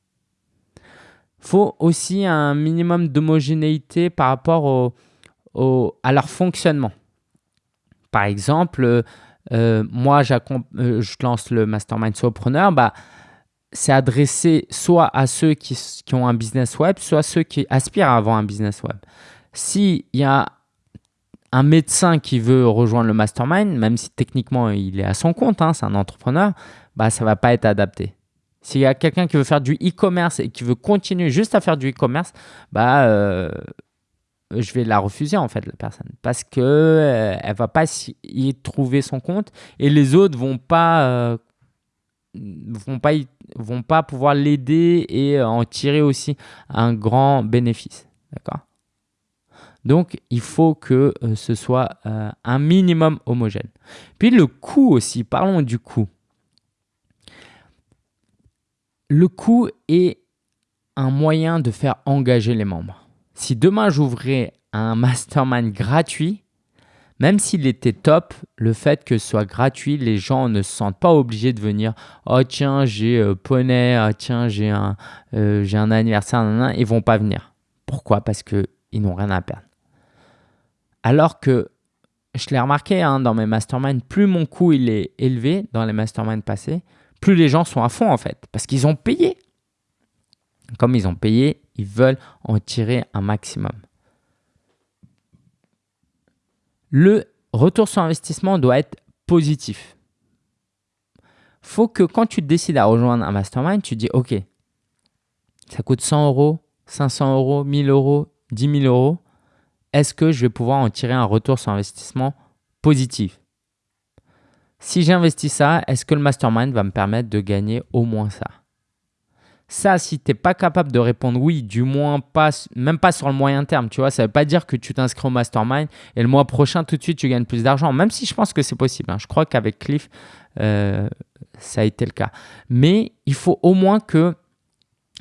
Il faut aussi un minimum d'homogénéité par rapport à leur fonctionnement. Par exemple, euh, moi, euh, je lance le Mastermind Solopreneur, bah, c'est adressé soit à ceux qui, qui, ont un business web, soit à ceux qui aspirent à avoir un business web. S'il y a un médecin qui veut rejoindre le mastermind, même si techniquement il est à son compte, hein, c'est un entrepreneur, bah, ça ne va pas être adapté. S'il y a quelqu'un qui veut faire du e-commerce et qui veut continuer juste à faire du e-commerce, bah, euh, je vais la refuser en fait, la personne. Parce qu'elle euh, ne va pas y trouver son compte et les autres ne vont pas, euh, vont pas, vont pas pouvoir l'aider et en tirer aussi un grand bénéfice. D'accord? Donc, il faut que euh, ce soit euh, un minimum homogène. Puis le coût aussi, parlons du coût. Le coût est un moyen de faire engager les membres. Si demain j'ouvrais un mastermind gratuit, même s'il était top, le fait que ce soit gratuit, les gens ne se sentent pas obligés de venir « Oh tiens, j'ai euh, poney, oh, tiens, j'ai un, un anniversaire, nan, ils vont pas venir. » Pourquoi? Parce qu'ils n'ont rien à perdre. Alors que je l'ai remarqué hein, dans mes masterminds, plus mon coût il est élevé dans les masterminds passés, plus les gens sont à fond en fait, parce qu'ils ont payé. Comme ils ont payé, ils veulent en tirer un maximum. Le retour sur investissement doit être positif. faut que quand tu décides à rejoindre un mastermind, tu dis OK, ça coûte 100 euros, 500 euros, 1000 euros, 10 000 euros est-ce que je vais pouvoir en tirer un retour sur investissement positif? Si j'investis ça, est-ce que le mastermind va me permettre de gagner au moins ça? Ça, si tu n'es pas capable de répondre oui, du moins pas, même pas sur le moyen terme, tu vois, ça ne veut pas dire que tu t'inscris au mastermind et le mois prochain, tout de suite, tu gagnes plus d'argent, même si je pense que c'est possible. Hein. Je crois qu'avec Cliff, euh, ça a été le cas. Mais il faut au moins que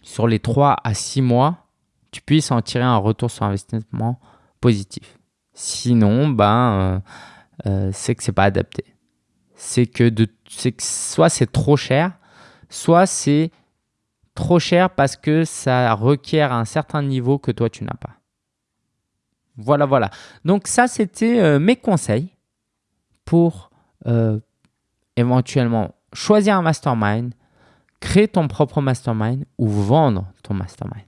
sur les 3 à 6 mois, tu puisses en tirer un retour sur investissement positif. Sinon, ben, euh, euh, c'est que c'est pas adapté. C'est que, de, que soit c'est trop cher, soit c'est trop cher parce que ça requiert un certain niveau que toi, tu n'as pas. Voilà, voilà. Donc ça, c'était euh, mes conseils pour éventuellement choisir un mastermind, créer ton propre mastermind ou vendre ton mastermind.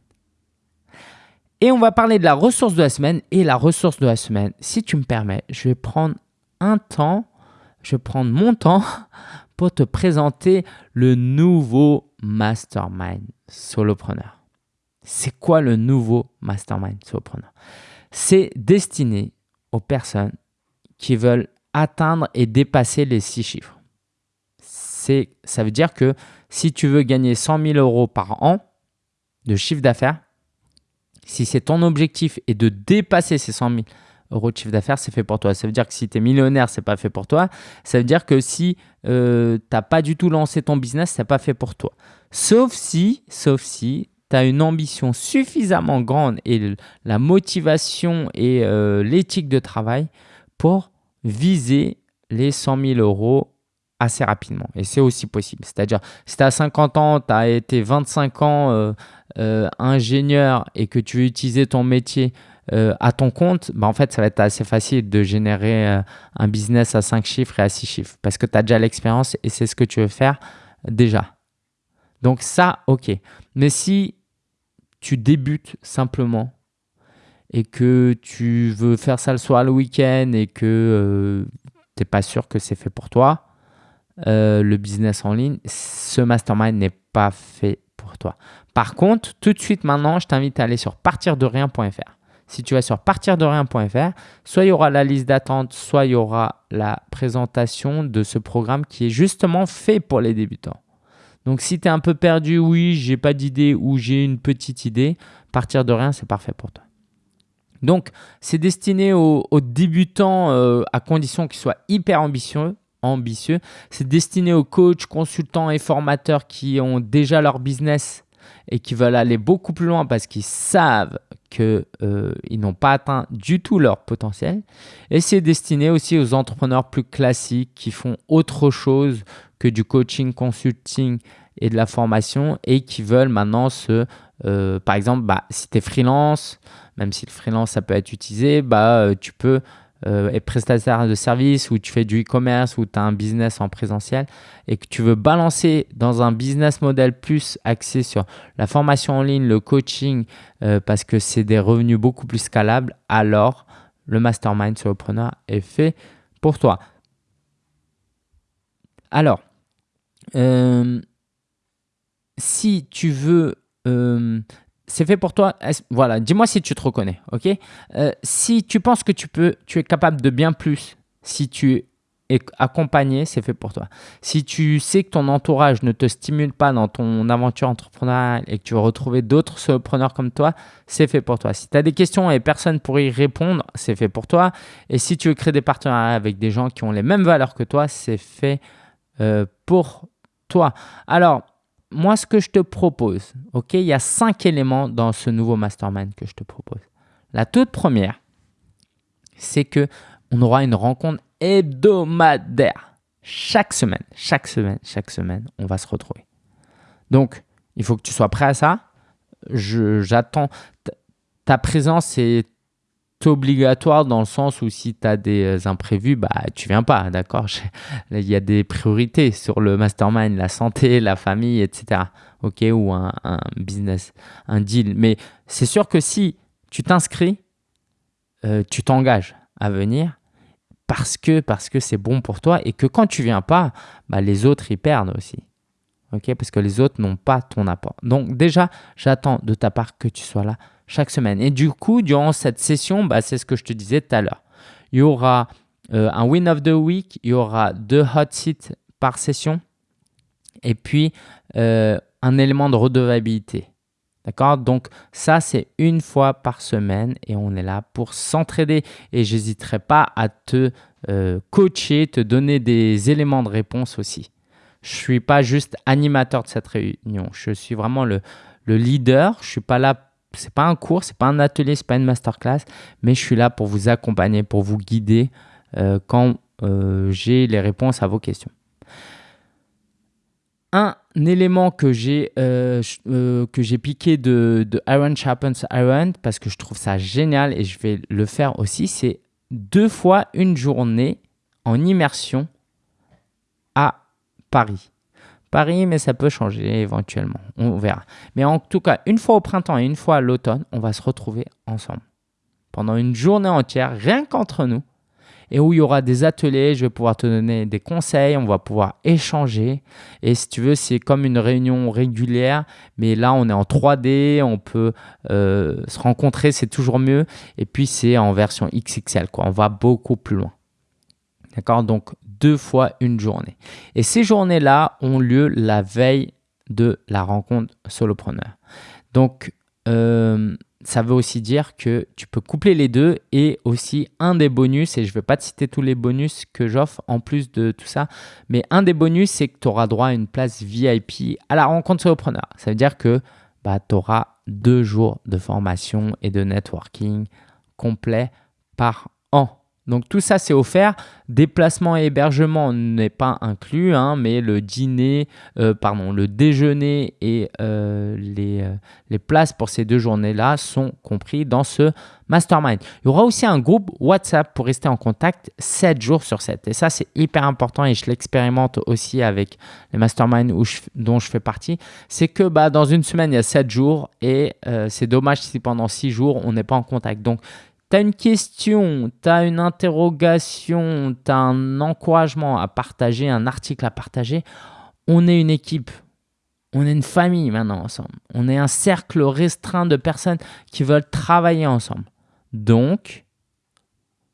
Et on va parler de la ressource de la semaine. Et la ressource de la semaine, si tu me permets, je vais prendre un temps, je vais prendre mon temps [LAUGHS] pour te présenter le nouveau mastermind solopreneur. C'est quoi le nouveau mastermind solopreneur? C'est destiné aux personnes qui veulent atteindre et dépasser les six chiffres. Ça veut dire que si tu veux gagner 100 000 euros par an de chiffre d'affaires, si c'est ton objectif et de dépasser ces 100 000 euros de chiffre d'affaires, c'est fait pour toi. Ça veut dire que si tu es millionnaire, c'est pas fait pour toi. Ça veut dire que si euh, tu n'as pas du tout lancé ton business, c'est pas fait pour toi. Sauf si, sauf si tu as une ambition suffisamment grande et la motivation et euh, l'éthique de travail pour viser les 100 000 euros assez rapidement. Et c'est aussi possible. C'est-à-dire, si tu as 50 ans, tu as été 25 ans euh, ingénieur et que tu veux utiliser ton métier euh, à ton compte, bah en fait, ça va être assez facile de générer euh, un business à 5 chiffres et à 6 chiffres parce que tu as déjà l'expérience et c'est ce que tu veux faire déjà. Donc ça, ok. Mais si tu débutes simplement et que tu veux faire ça le soir, le week-end et que euh, tu n'es pas sûr que c'est fait pour toi, le business en ligne, ce mastermind n'est pas fait pour toi. Par contre, tout de suite maintenant, je t'invite à aller sur partirderien.fr si tu vas sur partirderien.fr, soit il y aura la liste d'attente, soit il y aura la présentation de ce programme qui est justement fait pour les débutants. Donc si tu es un peu perdu, oui, j'ai pas d'idée ou j'ai une petite idée, partir de rien, c'est parfait pour toi. Donc c'est destiné aux, débutants euh, à condition qu'ils soient hyper ambitieux. Ambitieux. C'est destiné aux coachs, consultants et formateurs qui ont déjà leur business et qui veulent aller beaucoup plus loin parce qu'ils savent qu'ils euh, n'ont pas atteint du tout leur potentiel. Et c'est destiné aussi aux entrepreneurs plus classiques qui font autre chose que du coaching, consulting et de la formation et qui veulent maintenant se, euh, par exemple, bah, si tu es freelance, même si le freelance ça peut être utilisé, bah, euh, tu peux euh, et prestataire de services ou tu fais du e-commerce ou tu as un business en présentiel et que tu veux balancer dans un business model plus axé sur la formation en ligne, le coaching, euh, parce que c'est des revenus beaucoup plus scalables, alors le mastermind solopreneur est fait pour toi. Alors, euh, si tu veux c'est fait pour toi. Voilà, dis-moi si tu te reconnais, ok? Euh, Si tu penses que tu peux, tu es capable de bien plus, si tu es accompagné, c'est fait pour toi. Si tu sais que ton entourage ne te stimule pas dans ton aventure entrepreneuriale et que tu veux retrouver d'autres solopreneurs comme toi, c'est fait pour toi. Si tu as des questions et personne pour y répondre, c'est fait pour toi. Et si tu veux créer des partenariats avec des gens qui ont les mêmes valeurs que toi, c'est fait euh, pour toi. Alors, moi, ce que je te propose, ok, il y a cinq éléments dans ce nouveau mastermind que je te propose. La toute première, c'est que on aura une rencontre hebdomadaire. Chaque semaine, chaque semaine, chaque semaine, on va se retrouver. Donc, il faut que tu sois prêt à ça. J'attends. Ta présence est obligatoire dans le sens où si tu as des euh, imprévus, bah, tu viens pas, d'accord? Il y a des priorités sur le mastermind, la santé, la famille, etc. Ok, ou un, business, un deal. Mais c'est sûr que si tu t'inscris, euh, tu t'engages à venir parce que parce que c'est bon pour toi et que quand tu viens pas, bah, les autres y perdent aussi. Ok, parce que les autres n'ont pas ton apport. Donc déjà, j'attends de ta part que tu sois là chaque semaine. Et du coup, durant cette session, bah, c'est ce que je te disais tout à l'heure. Il y aura euh, un win of the week, il y aura deux hot seats par session. Et puis, euh, un élément de redevabilité. D'accord? Donc ça, c'est une fois par semaine et on est là pour s'entraider. Et j'hésiterai pas à te euh, coacher, te donner des éléments de réponse aussi. Je suis pas juste animateur de cette réunion. Je suis vraiment le, leader. Je suis pas là ce n'est pas un cours, ce n'est pas un atelier, ce n'est pas une masterclass, mais je suis là pour vous accompagner, pour vous guider euh, quand euh, j'ai les réponses à vos questions. Un élément que j'ai euh, piqué de, de, Iron Sharpens Iron parce que je trouve ça génial et je vais le faire aussi, c'est deux fois une journée en immersion à Paris. Paris, mais ça peut changer éventuellement. On verra. Mais en tout cas, une fois au printemps et une fois à l'automne, on va se retrouver ensemble pendant une journée entière, rien qu'entre nous, et où il y aura des ateliers. Je vais pouvoir te donner des conseils, on va pouvoir échanger. Et si tu veux, c'est comme une réunion régulière, mais là, on est en 3D, on peut euh, se rencontrer, c'est toujours mieux. Et puis, c'est en version XXL, quoi. On va beaucoup plus loin. D'accord? Donc, deux fois une journée. Et ces journées-là ont lieu la veille de la rencontre solopreneur. Donc, euh, ça veut aussi dire que tu peux coupler les deux et aussi un des bonus, et je ne vais pas te citer tous les bonus que j'offre en plus de tout ça, mais un des bonus, c'est que tu auras droit à une place VIP à la rencontre solopreneur. Ça veut dire que bah, tu auras deux jours de formation et de networking complet par an. Donc tout ça, c'est offert. Déplacement et hébergement n'est pas inclus, hein, mais le dîner, euh, pardon, le déjeuner et euh, les, euh, les, places pour ces deux journées-là sont compris dans ce mastermind. Il y aura aussi un groupe WhatsApp pour rester en contact 7 jours sur 7. Et ça, c'est hyper important et je l'expérimente aussi avec les masterminds dont je fais partie. C'est que bah, dans une semaine, il y a 7 jours et c'est dommage si pendant 6 jours, on n'est pas en contact. Donc, tu as une question, tu as une interrogation, tu as un encouragement à partager, un article à partager, on est une équipe. On est une famille maintenant ensemble. On est un cercle restreint de personnes qui veulent travailler ensemble. Donc,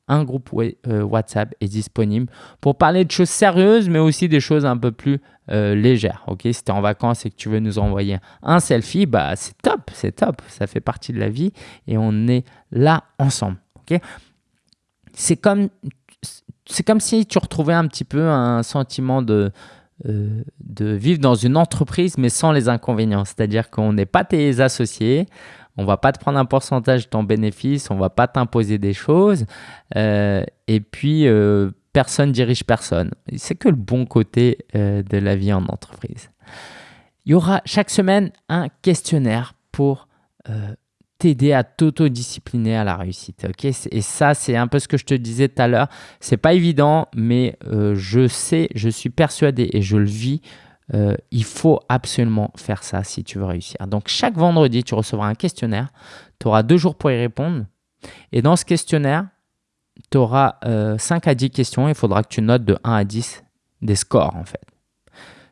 un groupe euh, WhatsApp est disponible pour parler de choses sérieuses, mais aussi des choses un peu plus euh, légères. Ok, si tu es en vacances et que tu veux nous envoyer un selfie, bah c'est top, c'est top. Ça fait partie de la vie et on est là ensemble. Ok, c'est comme c'est comme si tu retrouvais un petit peu un sentiment de euh, de vivre dans une entreprise mais sans les inconvénients. C'est-à-dire qu'on n'est pas tes associés, on va pas te prendre un pourcentage de ton bénéfice, on va pas t'imposer des choses. Euh, et puis, euh, personne dirige personne. C'est que le bon côté euh, de la vie en entreprise. Il y aura chaque semaine un questionnaire pour t'aider à t'autodiscipliner à la réussite. ok? Et ça, c'est un peu ce que je te disais tout à l'heure. C'est pas évident, mais je sais, je suis persuadé et je le vis euh, il faut absolument faire ça si tu veux réussir. Donc chaque vendredi, tu recevras un questionnaire. Tu auras deux jours pour y répondre. Et dans ce questionnaire, tu auras 5 euh, à 10 questions. Il faudra que tu notes de 1 à 10 des scores en fait.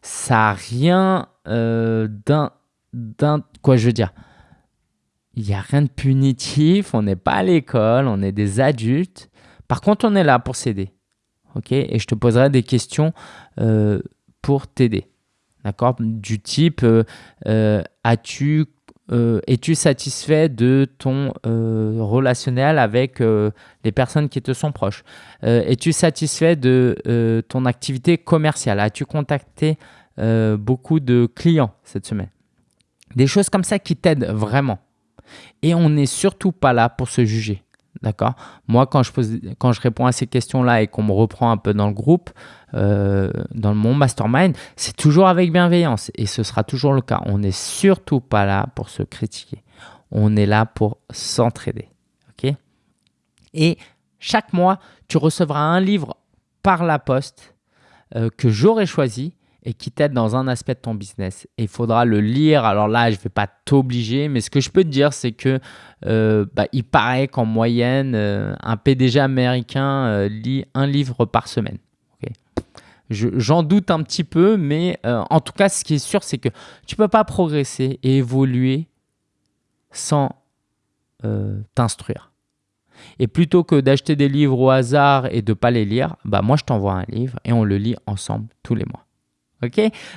Ça n'a rien euh, d'un, Quoi je veux dire? Il n'y a rien de punitif. On n'est pas à l'école. On est des adultes. Par contre, on est là pour s'aider. ok? Et je te poserai des questions pour t'aider. D'accord Du type, euh, euh, as-tu euh, es-tu satisfait de ton relationnel avec les personnes qui te sont proches? Es-tu satisfait de ton activité commerciale? As-tu contacté beaucoup de clients cette semaine? Des choses comme ça qui t'aident vraiment. Et on n'est surtout pas là pour se juger. D'accord? Moi, quand je, pose, quand je réponds à ces questions-là et qu'on me reprend un peu dans le groupe, euh, dans mon mastermind, c'est toujours avec bienveillance et ce sera toujours le cas. On n'est surtout pas là pour se critiquer. On est là pour s'entraider. Et chaque mois, tu recevras un livre par la poste euh, que j'aurai choisi et qui t'aide dans un aspect de ton business. Il faudra le lire. Alors là, je ne vais pas t'obliger, mais ce que je peux te dire, c'est que euh, bah, il paraît qu'en moyenne, un PDG américain lit un livre par semaine. J'en doute un petit peu, mais en tout cas, ce qui est sûr, c'est que tu ne peux pas progresser et évoluer sans t'instruire. Et plutôt que d'acheter des livres au hasard et de ne pas les lire, bah moi je t'envoie un livre et on le lit ensemble tous les mois.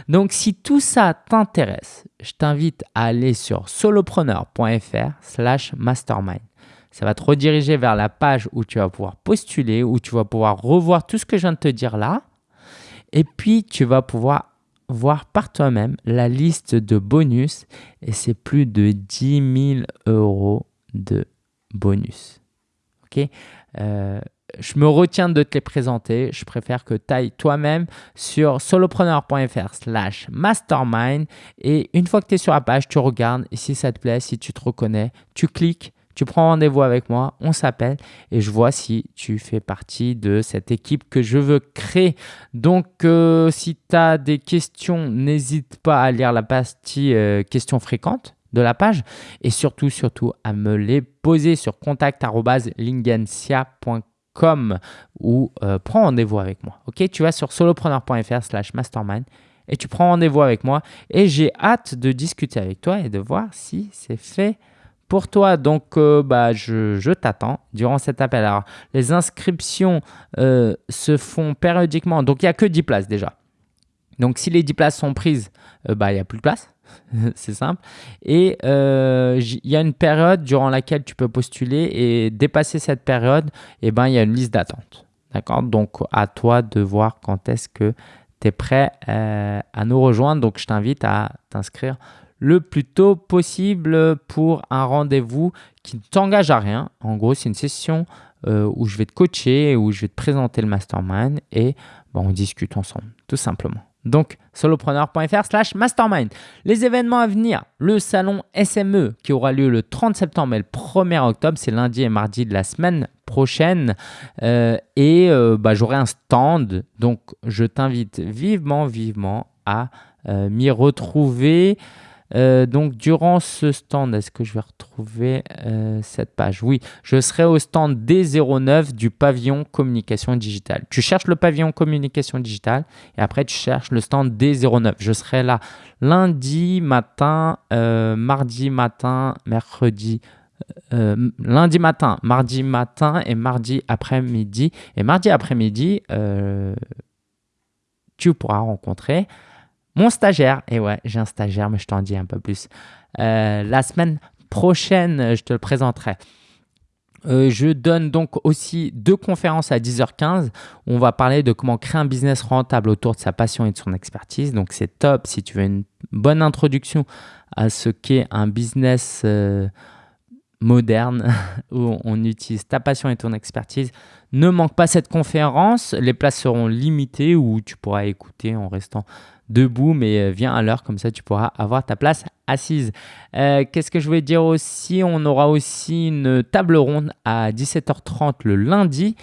Donc, si tout ça t'intéresse, je t'invite à aller sur solopreneur.fr slash mastermind. Ça va te rediriger vers la page où tu vas pouvoir postuler, où tu vas pouvoir revoir tout ce que je viens de te dire là. Et puis, tu vas pouvoir voir par toi-même la liste de bonus. Et c'est plus de 10 000 euros de bonus. Ok? Euh, je me retiens de te les présenter. Je préfère que tu ailles toi-même sur solopreneur.fr slash mastermind. Et une fois que tu es sur la page, tu regardes. Et si ça te plaît, si tu te reconnais, tu cliques, tu prends rendez-vous avec moi, on s'appelle et je vois si tu fais partie de cette équipe que je veux créer. Donc, euh, si tu as des questions, n'hésite pas à lire la partie euh, questions fréquentes de la page et surtout, surtout à me les poser sur contact.lingensia.com ou euh, prends rendez-vous avec moi. Ok, tu vas sur solopreneur.fr slash mastermind et tu prends rendez-vous avec moi et j'ai hâte de discuter avec toi et de voir si c'est fait pour toi. Donc, euh, bah, je, t'attends durant cet appel. Alors, les inscriptions euh, se font périodiquement. Donc, il n'y a que 10 places déjà. Donc, si les 10 places sont prises, bah, il n'y a plus de place. [LAUGHS] c'est simple. Et euh, il y a une période durant laquelle tu peux postuler et dépasser cette période, eh ben, il y a une liste d'attente. D'accord? Donc, à toi de voir quand est-ce que tu es prêt euh, à nous rejoindre. Donc, je t'invite à t'inscrire le plus tôt possible pour un rendez-vous qui ne t'engage à rien. En gros, c'est une session euh, où je vais te coacher, où je vais te présenter le mastermind et on discute ensemble, tout simplement. Donc, solopreneur.fr slash mastermind. Les événements à venir, le salon SME qui aura lieu le 30 septembre et le 1er octobre, c'est lundi et mardi de la semaine prochaine. Euh, et euh, bah, j'aurai un stand, donc je t'invite vivement, vivement à m'y retrouver. Euh, donc, durant ce stand, est-ce que je vais retrouver euh, cette page? Oui, je serai au stand D09 du pavillon communication digitale. Tu cherches le pavillon communication digitale et après, tu cherches le stand D09. Je serai là lundi matin, euh, mardi matin, mercredi. lundi matin, mardi matin et mardi après-midi. Et mardi après-midi, tu pourras rencontrer mon stagiaire, et ouais, j'ai un stagiaire, mais je t'en dis un peu plus. Euh, la semaine prochaine, je te le présenterai. Euh, je donne donc aussi deux conférences à 10h15 où on va parler de comment créer un business rentable autour de sa passion et de son expertise. Donc c'est top si tu veux une bonne introduction à ce qu'est un business euh, moderne [LAUGHS] où on utilise ta passion et ton expertise. Ne manque pas cette conférence. Les places seront limitées ou tu pourras écouter en restant debout, mais euh, viens à l'heure, comme ça tu pourras avoir ta place assise. Euh, qu'est-ce que je voulais dire aussi? On aura aussi une table ronde à 17h30 le lundi.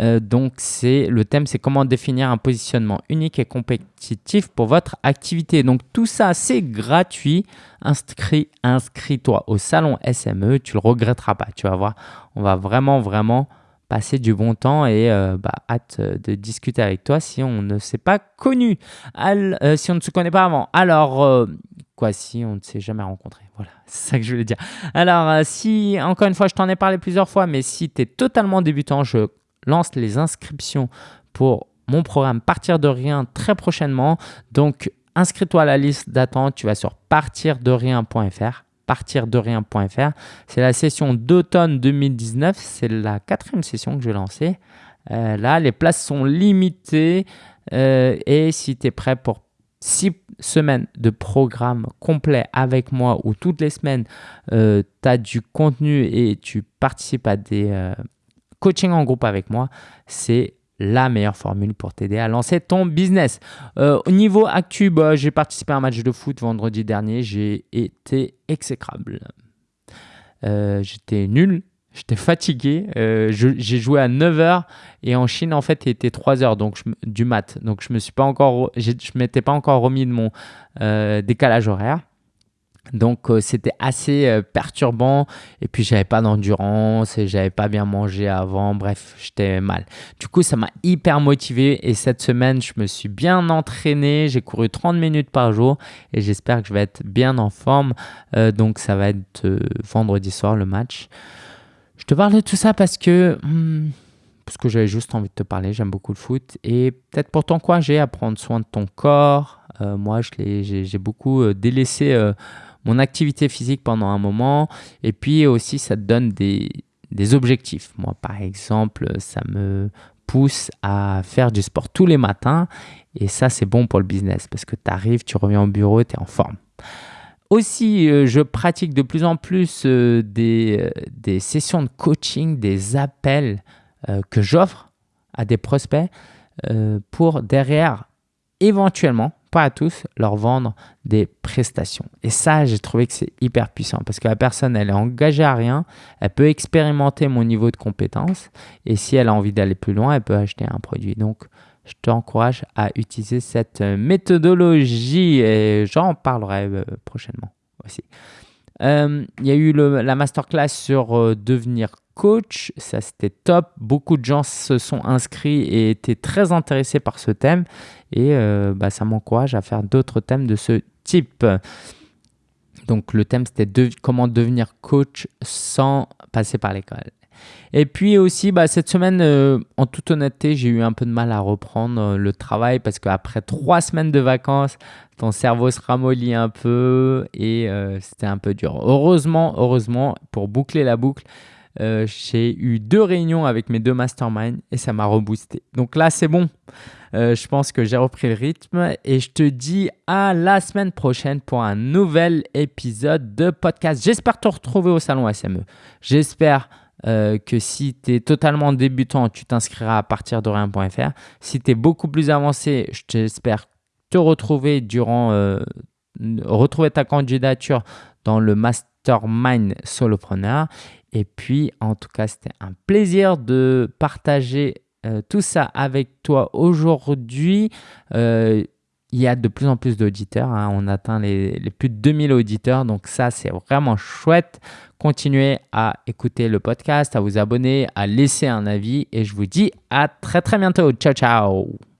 Euh, donc c'est le thème, c'est comment définir un positionnement unique et compétitif pour votre activité. Donc tout ça, c'est gratuit. Inscris, inscris-toi au salon SME, tu le regretteras pas. Tu vas voir, on va vraiment, vraiment passer du bon temps et euh, bah, hâte de discuter avec toi si on ne s'est pas connu, euh, si on ne se connaît pas avant. Alors, euh, quoi, si on ne s'est jamais rencontré? Voilà, [LAUGHS] c'est ça que je voulais dire. Alors, si, encore une fois, je t'en ai parlé plusieurs fois, mais si tu es totalement débutant, je lance les inscriptions pour mon programme Partir de rien très prochainement. Donc, inscris-toi à la liste d'attente. Tu vas sur partirderien.fr partirderien.fr. C'est la session d'automne 2019. C'est la quatrième session que je vais lancer. Euh, là, les places sont limitées. Euh, et si tu es prêt pour six semaines de programme complet avec moi où toutes les semaines, euh, tu as du contenu et tu participes à des coachings en groupe avec moi, c'est la meilleure formule pour t'aider à lancer ton business. Euh, au niveau actu, bah, j'ai participé à un match de foot vendredi dernier. J'ai été exécrable. Euh, j'étais nul, j'étais fatigué. Euh, j'ai joué à 9h et en Chine, en fait, il était 3h donc du mat. Donc, je ne m'étais pas encore remis de mon décalage horaire. Donc euh, c'était assez euh, perturbant. Et puis j'avais pas d'endurance et j'avais pas bien mangé avant, bref, j'étais mal. Du coup, ça m'a hyper motivé. Et cette semaine, je me suis bien entraîné, j'ai couru 30 minutes par jour et j'espère que je vais être bien en forme. Euh, donc ça va être vendredi soir le match. Je te parle de tout ça parce que hmm, parce que j'avais juste envie de te parler, j'aime beaucoup le foot. Et peut-être pour t'encourager à prendre soin de ton corps, moi, j'ai beaucoup délaissé mon activité physique pendant un moment. Et puis aussi, ça te donne des, objectifs. Moi, par exemple, ça me pousse à faire du sport tous les matins. Et ça, c'est bon pour le business parce que tu arrives, tu reviens au bureau, tu es en forme. Aussi, euh, je pratique de plus en plus euh, des, euh, des, sessions de coaching, des appels que j'offre à des prospects pour derrière, éventuellement, pas à tous, leur vendre des prestations. Et ça, j'ai trouvé que c'est hyper puissant parce que la personne, elle est engagée à rien, elle peut expérimenter mon niveau de compétence et si elle a envie d'aller plus loin, elle peut acheter un produit. Donc, je t'encourage à utiliser cette méthodologie et j'en parlerai euh, prochainement aussi. Euh, il y a eu la masterclass sur devenir coach, ça c'était top. Beaucoup de gens se sont inscrits et étaient très intéressés par ce thème et bah, ça m'encourage à faire d'autres thèmes de ce type. Donc le thème c'était comment devenir coach sans passer par l'école. Et puis aussi, bah, cette semaine, euh, en toute honnêteté, j'ai eu un peu de mal à reprendre euh, le travail parce qu'après trois semaines de vacances, ton cerveau se ramollit un peu et euh, c'était un peu dur. Heureusement, heureusement, pour boucler la boucle, j'ai eu deux réunions avec mes deux masterminds et ça m'a reboosté. Donc là, c'est bon. je pense que j'ai repris le rythme et je te dis à la semaine prochaine pour un nouvel épisode de podcast. J'espère te retrouver au salon SME. J'espère euh, que si tu es totalement débutant, tu t'inscriras à partir de rien.fr. Si tu es beaucoup plus avancé, je t'espère te retrouver durant euh, retrouver ta candidature dans le mastermind solopreneur. Et puis, en tout cas, c'était un plaisir de partager euh, tout ça avec toi aujourd'hui il y a de plus en plus d'auditeurs. Hein. On atteint les, les, plus de 2000 auditeurs. Donc ça, c'est vraiment chouette. Continuez à écouter le podcast, à vous abonner, à laisser un avis. Et je vous dis à très très bientôt. Ciao, ciao.